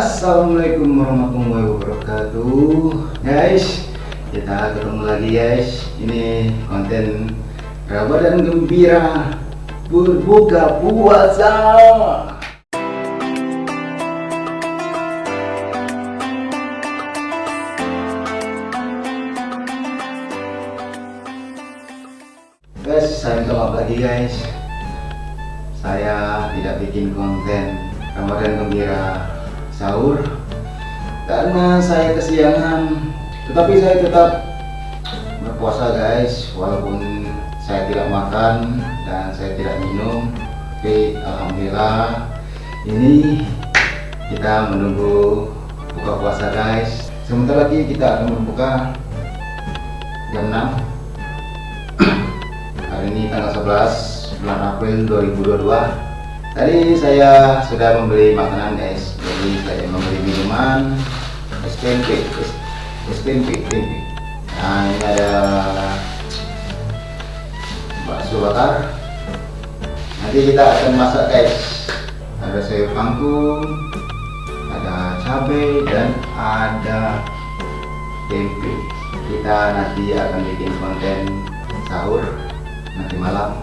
Assalamualaikum warahmatullahi wabarakatuh. Guys Kita ketemu lagi guys. Ini konten Ramadan gembira Berbuka puasa. Guys, saya minta maaf lagi guys. Saya tidak bikin konten Ramadan gembira sahur. Karena saya kesiangan tetapi saya tetap berpuasa guys. Walaupun saya tidak makan dan saya tidak minum tapi alhamdulillah ini kita menunggu buka puasa guys. Sebentar lagi kita akan berbuka jam 6 hari ini tanggal 11 bulan April 2022 Tadi saya sudah membeli makanan guys, jadi saya membeli minuman SPMP, SPMP, SPMP. Nah ini ada bakso bakar. Nanti kita akan masak guys. Ada sayur kangkung, ada cabai dan ada tempe. Kita nanti akan bikin konten sahur nanti malam.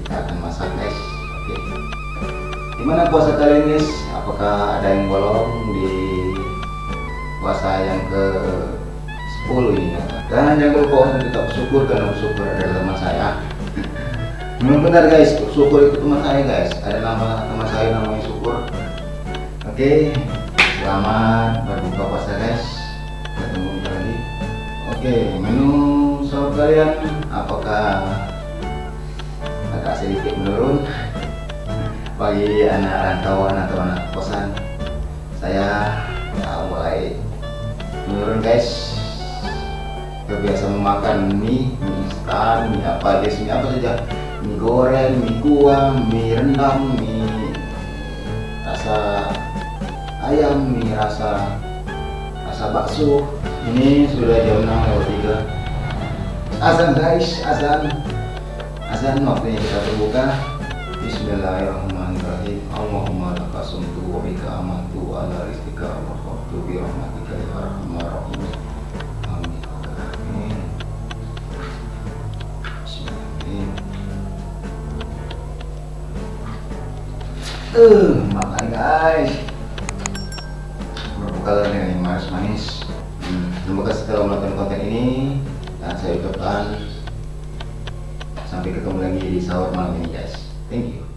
Kita akan masak guys. Oke. Gimana puasa kalian guys? Apakah ada yang bolong di puasa yang ke 10 ini? Dan jangan lupa untuk tetap bersyukur karena bersyukur ada teman saya. Memang benar guys, syukur itu teman saya guys. Ada nama teman saya namanya syukur. Oke, selamat berbuka puasa guys. Ketemu lagi. Oke, menu sahur kalian apakah agak sedikit menurun? Bagi anak rantauan atau anak kosan saya ya, mulai menurun guys. Kebiasa memakan mie mie instan mie apa guys mie apa saja? Mie goreng mie kuah mie rendang mie rasa ayam mie rasa rasa bakso. Ini sudah jam 6 lewat 3 azan guys azan. Azan waktunya kita berbuka Bismillahirrahmanirrahim. Allahumma laka sumtu wa bika amantu wa ala rizkika wa khaftu bi rahmatika ya arhamar rahim Amin. Uh, makan guys. Berbuka dengan yang manis-manis hmm, Terima kasih telah menonton konten ini. Dan saya ucapkan Sampai ketemu lagi di sahur malam ini guys Thank you.